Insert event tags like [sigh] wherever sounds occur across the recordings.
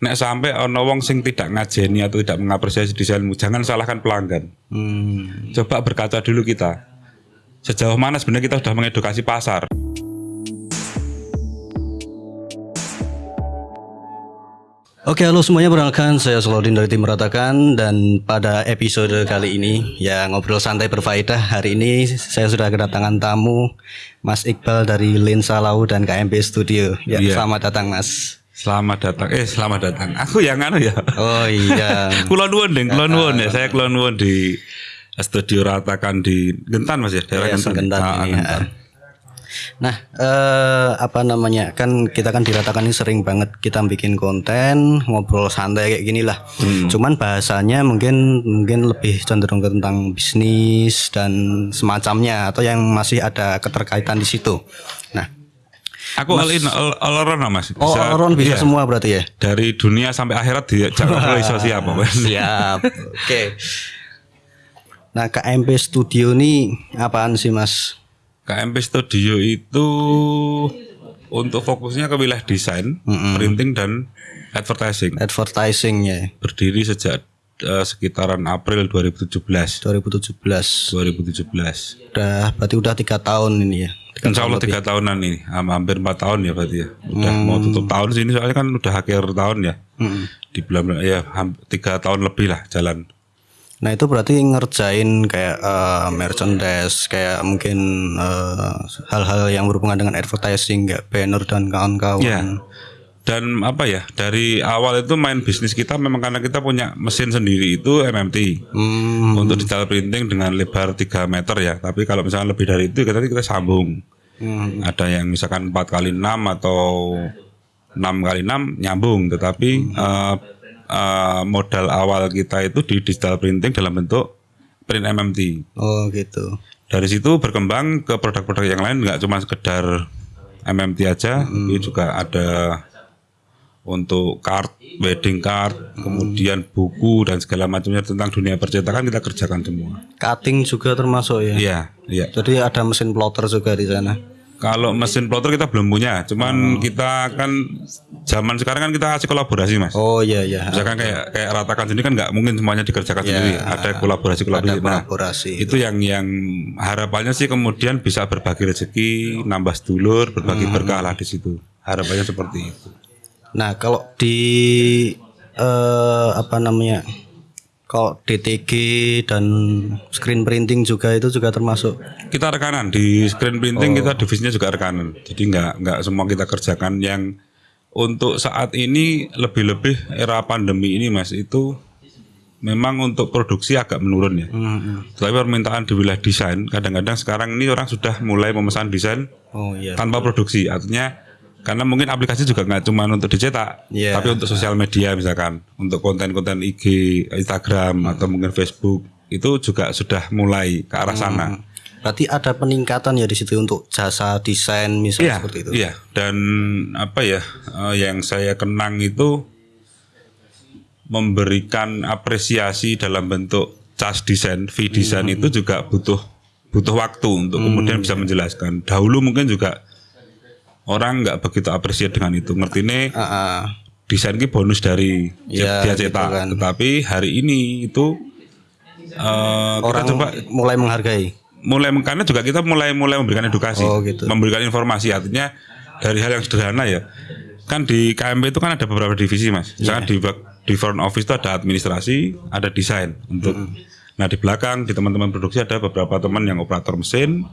nek sampai ono wong sing tidak ngajeni atau tidak mengapresiasi desainmu, jangan salahkan pelanggan. Hmm. Coba berkaca dulu kita. Sejauh mana sebenarnya kita sudah mengedukasi pasar? Oke, halo semuanya, perkenalkan saya Solaudin dari tim Meratakan dan pada episode kali ini ya ngobrol santai berfaedah. Hari ini saya sudah kedatangan tamu Mas Iqbal dari Lensa Lau dan KMP Studio. Ya, Iya. selamat datang Mas. Selamat datang. Eh, selamat datang. Aku yang anu ya. Oh iya. [laughs] Kulon nuwun, Ding. Kulon nuwun ya. Saya kulon nuwun di studio ratakan di Gentan Mas ya, daerah Yayasan Gentan. Gentan Ah, ini, Gentan. Nah, eh, apa namanya? Kan kita kan diratakan ini sering banget kita bikin konten, ngobrol santai kayak gini lah. Cuman bahasanya mungkin mungkin lebih cenderung ke tentang bisnis dan semacamnya atau yang masih ada keterkaitan di situ. Nah, Aku all in all, all around Mas. oh Aaron bisa iya. semua berarti ya? Dari dunia sampai akhirat dia jangan [laughs] iso siapa, Mas. Siap. Oke. Nah, KMP Studio ini apaan sih, Mas? KMP Studio itu untuk fokusnya ke wilayah desain, printing dan advertising. Advertisingnya Berdiri sejak eh, sekitaran April 2017. 2017. 2017. Udah berarti udah tiga tahun ini ya. Insya Allah tiga tahunan ini, Ham- hampir empat tahun ya berarti ya. Udah mau tutup tahun sini soalnya kan udah akhir tahun ya. Di bulan ya tiga tahun lebih lah jalan. Nah itu berarti ngerjain kayak eh, merchandise, kayak mungkin eh, hal-hal yang berhubungan dengan advertising, kayak banner dan kawan-kawan. Ya. Dan apa ya dari awal itu main bisnis kita memang karena kita punya mesin sendiri itu MMT Hmm, untuk digital printing dengan lebar 3 meter ya. Tapi kalau misalnya lebih dari itu kita kita sambung. hmm, Ada yang misalkan 4 kali 6 atau 6 kali 6 nyambung, tetapi eh, eh, modal awal kita itu di digital printing dalam bentuk print MMT. Oh gitu. Dari situ berkembang ke produk-produk yang lain nggak cuma sekedar MMT aja, tapi juga ada untuk card, wedding card, kemudian buku dan segala macamnya tentang dunia percetakan kita kerjakan semua. Cutting juga termasuk ya. Iya, iya. Jadi ada mesin plotter juga di sana. Kalau mesin plotter kita belum punya, cuman kita kan zaman sekarang kan kita kasih kolaborasi mas. Oh iya iya. Misalkan kayak kayak ratakan sendiri kan nggak mungkin semuanya dikerjakan sendiri, ada kolaborasi Ada kolaborasi. Nah, kolaborasi. itu yang yang harapannya sih kemudian bisa berbagi rezeki, nambah sedulur, berbagi berkah lah di situ. Harapannya seperti itu. Nah kalau di eh, apa namanya? Kalau DTG dan screen printing juga itu juga termasuk. Kita rekanan di screen printing kita divisinya juga rekanan. Jadi nggak nggak semua kita kerjakan yang untuk saat ini lebih-lebih era pandemi ini mas itu memang untuk produksi agak menurun ya. Tapi permintaan di wilayah desain kadang-kadang sekarang ini orang sudah mulai memesan desain Oh iya. tanpa produksi artinya karena mungkin aplikasi juga nggak cuma untuk dicetak Iya. tapi untuk sosial media misalkan untuk konten-konten IG Instagram atau mungkin Facebook itu juga sudah mulai ke arah sana Berarti ada peningkatan ya di situ untuk jasa desain misalnya iya seperti itu. iya dan apa ya eh, yang saya kenang itu memberikan apresiasi dalam bentuk cas desain fee desain Hmm. itu juga butuh butuh waktu untuk kemudian bisa menjelaskan dahulu mungkin juga orang nggak begitu apresiasi dengan itu ngerti nih Ah, ah. desain ini bonus dari Iya, dia gitu cetak kan. tetapi hari ini itu eh, kita Orang coba mulai menghargai. mulai karena juga kita mulai mulai memberikan edukasi Oh, gitu. memberikan informasi artinya dari hal yang sederhana ya kan di KMP itu kan ada beberapa divisi mas misalkan di bak- di front office itu ada administrasi ada desain untuk nah di belakang di teman-teman produksi ada beberapa teman yang operator mesin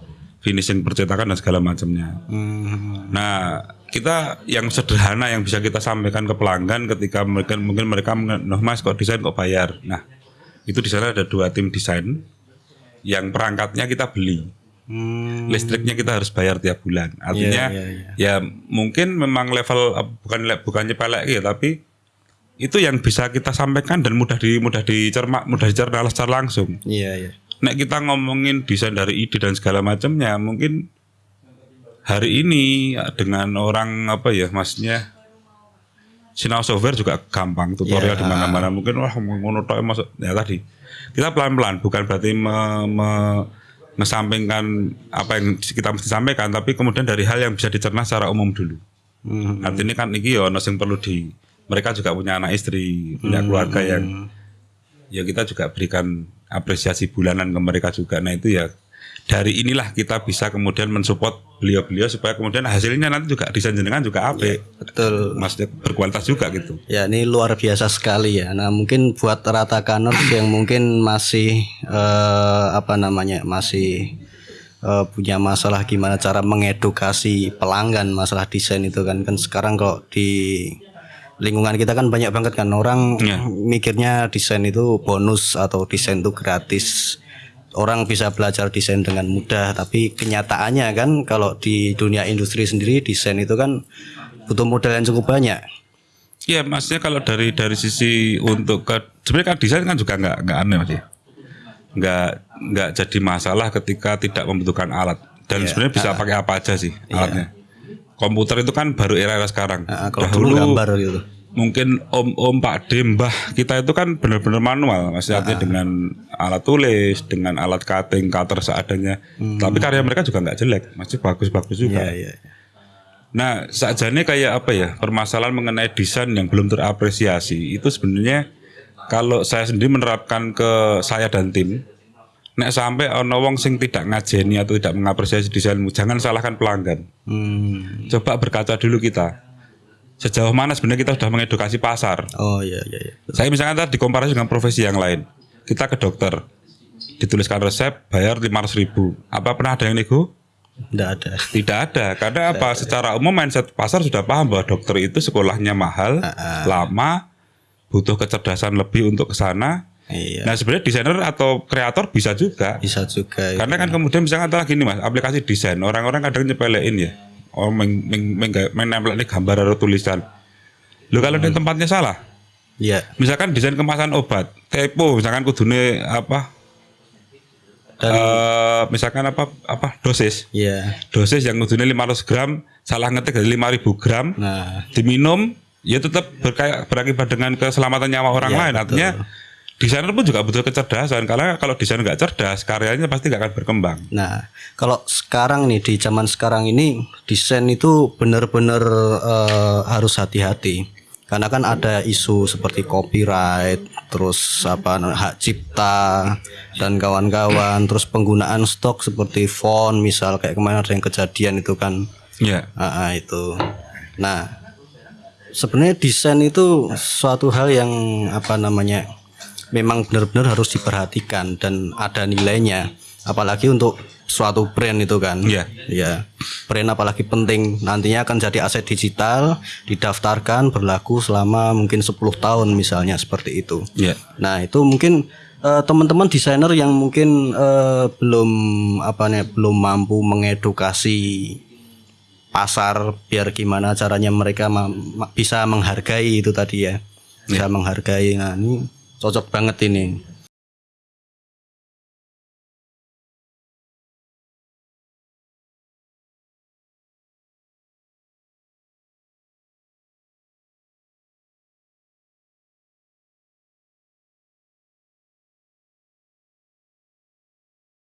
finishing percetakan dan segala macamnya Hmm. Nah, kita yang sederhana yang bisa kita sampaikan ke pelanggan ketika mereka mungkin mereka "Noh, Mas kok desain kok bayar. Nah, itu di sana ada dua tim desain yang perangkatnya kita beli. Hmm. Listriknya kita harus bayar tiap bulan. Artinya Iya, iya, ya mungkin memang level eh, bukan bukannya pelek ya, tapi itu yang bisa kita sampaikan dan mudah di mudah dicermak mudah dicerna secara langsung. Iya, iya. Nek kita ngomongin desain dari ide dan segala macamnya, mungkin hari ini ya, dengan orang apa ya, maksudnya sinau software juga gampang, tutorial Ya. di mana-mana. Mungkin wah ngono tok masuk ya tadi. Kita pelan-pelan, bukan berarti me, me- mengesampingkan apa yang kita mesti sampaikan, tapi kemudian dari hal yang bisa dicerna secara umum dulu. Hmm. Artinya kan iki ya ono sing perlu di mereka juga punya anak istri, punya keluarga yang ya kita juga berikan apresiasi bulanan ke mereka juga. Nah itu ya dari inilah kita bisa kemudian mensupport beliau-beliau supaya kemudian hasilnya nanti juga desain jenengan juga apik. Betul. Maksudnya berkualitas juga gitu. Ya ini luar biasa sekali ya. Nah mungkin buat rata kaners [coughs] yang mungkin masih eh, apa namanya masih eh, punya masalah gimana cara mengedukasi pelanggan masalah desain itu kan kan sekarang kok di lingkungan kita kan banyak banget kan orang Ya. mikirnya desain itu bonus atau desain itu gratis. Orang bisa belajar desain dengan mudah, tapi kenyataannya kan kalau di dunia industri sendiri desain itu kan butuh modal yang cukup banyak. Iya, maksudnya kalau dari dari sisi untuk ke sebenarnya kan desain kan juga nggak nggak aneh mas ya. Nggak nggak jadi masalah ketika tidak membutuhkan alat dan Iya. sebenarnya bisa pakai apa aja sih alatnya. Komputer itu kan baru era-era sekarang. Nah, kalau dulu gambar gitu. mungkin om-om Pak D Mbah kita itu kan benar-benar manual maksudnya artinya dengan alat tulis dengan alat cutting cutter seadanya tapi karya mereka juga nggak jelek masih bagus-bagus juga Hmm. Iya, iya. nah sajane kayak apa ya permasalahan mengenai desain yang belum terapresiasi itu sebenarnya kalau saya sendiri menerapkan ke saya dan tim nek sampai ono wong sing tidak ngajeni atau tidak mengapresiasi desainmu jangan salahkan pelanggan Hmm. coba berkaca dulu kita sejauh mana sebenarnya kita sudah mengedukasi pasar Oh iya iya iya. saya misalkan tadi dikomparasi dengan profesi yang lain. Kita ke dokter, dituliskan resep, bayar 500 ribu. Apa pernah ada yang nego? Enggak ada. Tidak ada. Karena apa? Secara umum mindset pasar sudah paham bahwa dokter itu sekolahnya mahal, lama, butuh kecerdasan lebih untuk ke sana. Iya. Nah sebenarnya desainer atau kreator bisa juga. Bisa juga. ya. Karena kan kemudian misalkan antara gini mas, aplikasi desain orang-orang kadang nyepelein ya, oh meng, meng, meng, menempel ini gambar atau tulisan. Lo kalau di tempatnya salah, Iya. misalkan desain kemasan obat typo misalkan kudune apa eh, misalkan apa apa dosis Iya. dosis yang kudune 500 gram salah ngetik dari 5000 gram Nah, diminum ya tetap berkaya, berakibat dengan keselamatan nyawa orang Ya, lain artinya desainer pun juga butuh kecerdasan karena kalau desain nggak cerdas karyanya pasti nggak akan berkembang nah kalau sekarang nih di zaman sekarang ini desain itu benar-benar eh, harus hati-hati. Karena kan ada isu seperti copyright, terus apa hak cipta dan kawan-kawan, terus penggunaan stok seperti font misal kayak kemarin ada yang kejadian itu kan ya Ah, ah, itu. Nah, sebenarnya desain itu suatu hal yang apa namanya memang benar-benar harus diperhatikan dan ada nilainya. Apalagi untuk suatu brand itu kan. Iya. Ya. Brand apalagi penting nantinya akan jadi aset digital, didaftarkan berlaku selama mungkin 10 tahun misalnya seperti itu. ya Nah itu mungkin eh, teman-teman desainer yang mungkin eh, belum apa nih belum mampu mengedukasi pasar biar gimana caranya mereka ma- ma- bisa menghargai itu tadi ya bisa menghargai nah ini cocok banget ini